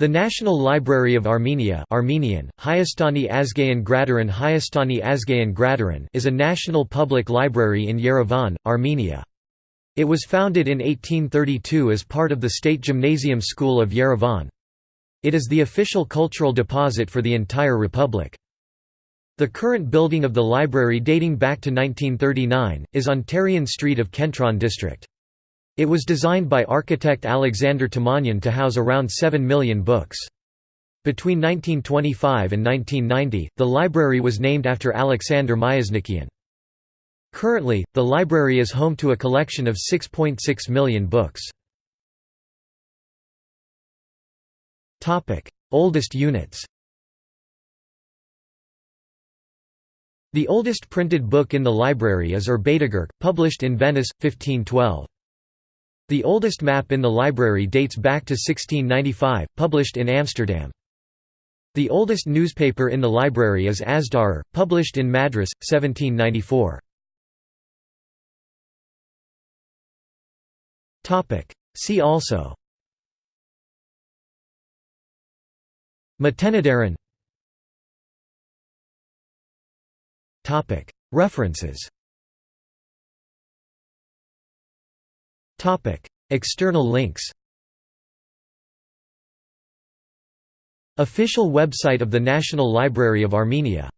The National Library of Armenia Armenian, Hayastani Azgayin Gradaran Hayastani Azgayin Gradaran is a national public library in Yerevan, Armenia. It was founded in 1832 as part of the State Gymnasium School of Yerevan. It is the official cultural deposit for the entire republic. The current building of the library dating back to 1939, is on Teryan Street of Kentron district. It was designed by architect Alexander Tamanyan to house around 7 million books. Between 1925 and 1990, the library was named after Alexander Myasnikian. Currently, the library is home to a collection of 6.6 .6 million books. Oldest units The oldest printed book in the library is Urbatagirk, published in Venice, 1512. The oldest map in the library dates back to 1695, published in Amsterdam. The oldest newspaper in the library is Azdarar, published in Madras, 1794. See also. Matenadaran References External links Official website of the National Library of Armenia